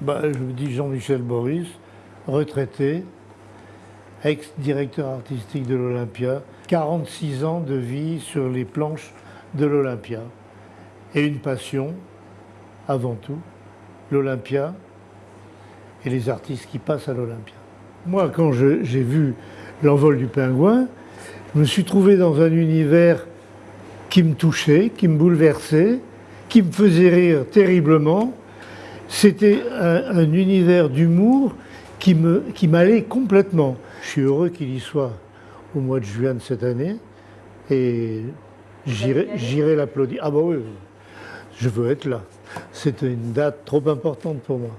bah, Je me dis Jean-Michel Boris, retraité, ex-directeur artistique de l'Olympia, 46 ans de vie sur les planches de l'Olympia. Et une passion, avant tout, l'Olympia et les artistes qui passent à l'Olympia. Moi, quand j'ai vu l'envol du pingouin, je me suis trouvé dans un univers qui me touchait, qui me bouleversait, qui me faisait rire terriblement. C'était un, univers d'humour qui m'allait qui complètement. Je suis heureux qu'il y soit au mois de juin de cette année et j'irai l'applaudir. Ah bah oui, je veux être là. C'est une date trop importante pour moi.